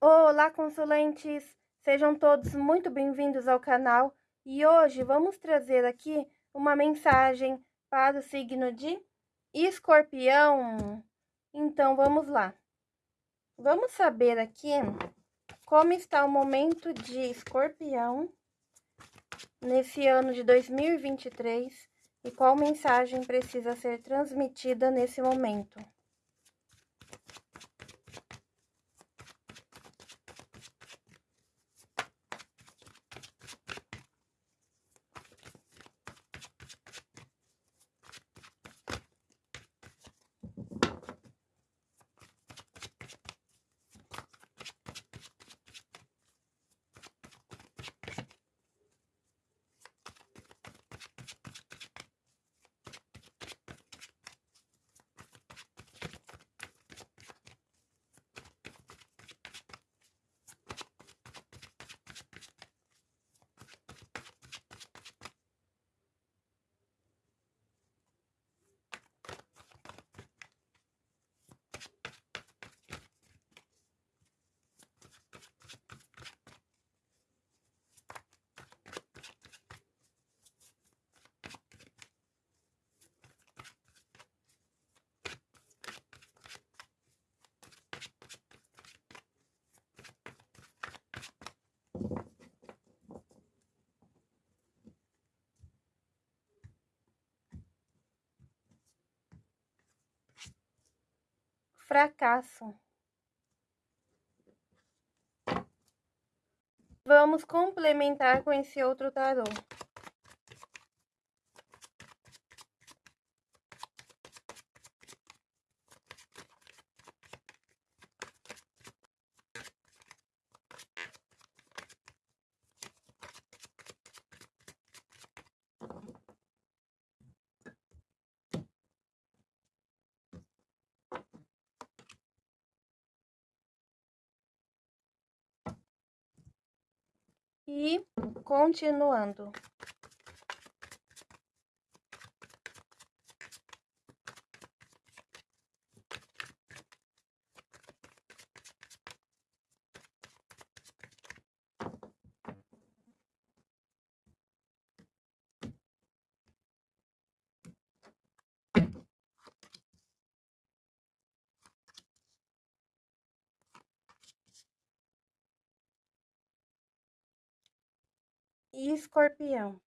Olá, consulentes! Sejam todos muito bem-vindos ao canal e hoje vamos trazer aqui uma mensagem para o signo de Escorpião. Então, vamos lá. Vamos saber aqui como está o momento de Escorpião nesse ano de 2023 e qual mensagem precisa ser transmitida nesse momento. Fracasso. Vamos complementar com esse outro tarô. E continuando. E escorpião.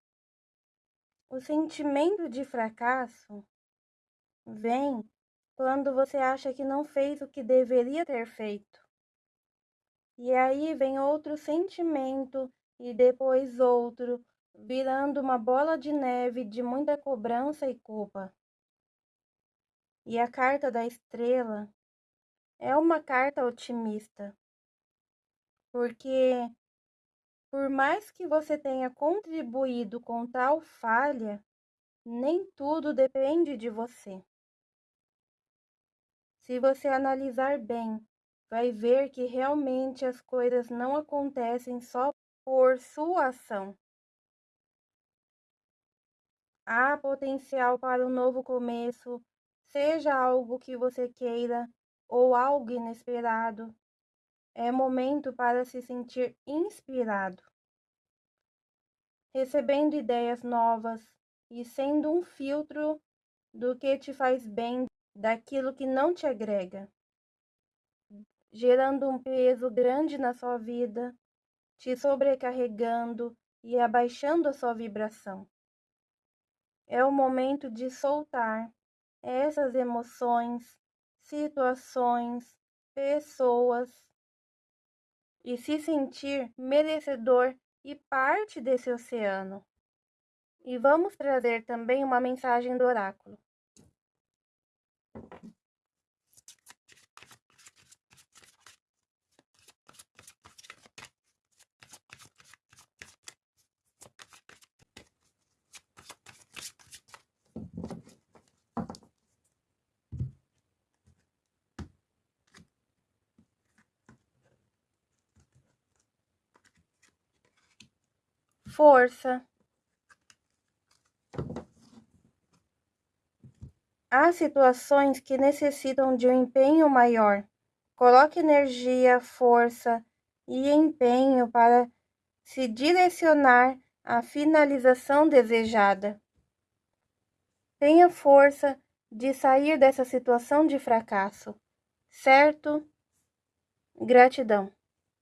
O sentimento de fracasso vem quando você acha que não fez o que deveria ter feito. E aí vem outro sentimento e depois outro, virando uma bola de neve de muita cobrança e culpa. E a carta da estrela é uma carta otimista, porque por mais que você tenha contribuído com tal falha, nem tudo depende de você. Se você analisar bem, vai ver que realmente as coisas não acontecem só por sua ação. Há potencial para um novo começo, seja algo que você queira ou algo inesperado, é momento para se sentir inspirado, recebendo ideias novas e sendo um filtro do que te faz bem daquilo que não te agrega, gerando um peso grande na sua vida, te sobrecarregando e abaixando a sua vibração. É o momento de soltar essas emoções, situações, pessoas e se sentir merecedor e parte desse oceano. E vamos trazer também uma mensagem do oráculo. Força. Há situações que necessitam de um empenho maior, Coloque energia, força e empenho para se direcionar à finalização desejada. Tenha força de sair dessa situação de fracasso, certo? Gratidão.